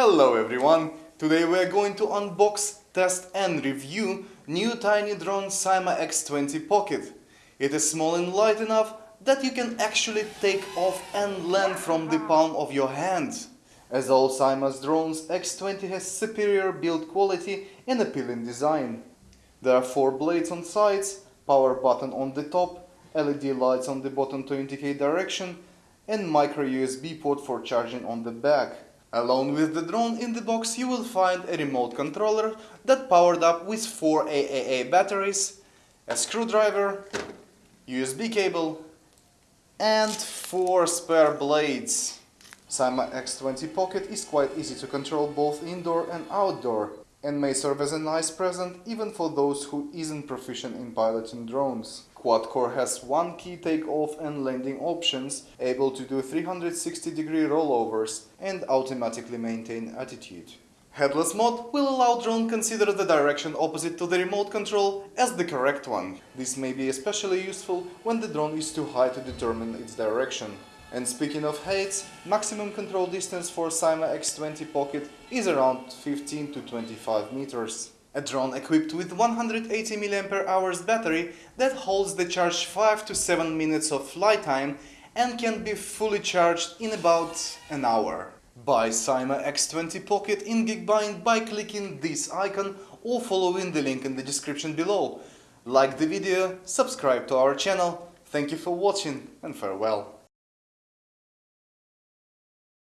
Hello everyone! Today we are going to unbox, test and review new tiny drone Syma X20 Pocket. It is small and light enough that you can actually take off and land from the palm of your hand. As all Syma's drones, X20 has superior build quality and appealing design. There are four blades on sides, power button on the top, LED lights on the bottom to indicate direction, and micro USB port for charging on the back. Along with the drone in the box you will find a remote controller that powered up with 4 AAA batteries, a screwdriver, USB cable and 4 spare blades. Syma X20 Pocket is quite easy to control both indoor and outdoor and may serve as a nice present even for those who isn't proficient in piloting drones. Quad-core has one key takeoff and landing options, able to do 360 degree rollovers and automatically maintain attitude. Headless mode will allow drone consider the direction opposite to the remote control as the correct one. This may be especially useful when the drone is too high to determine its direction. And speaking of heights, maximum control distance for Syma X20 Pocket is around 15 to 25 meters. A drone equipped with 180 mAh battery that holds the charge 5 to 7 minutes of flight time and can be fully charged in about an hour. Buy Syma X20 Pocket in Geekbuying by clicking this icon or following the link in the description below. Like the video, subscribe to our channel. Thank you for watching and farewell.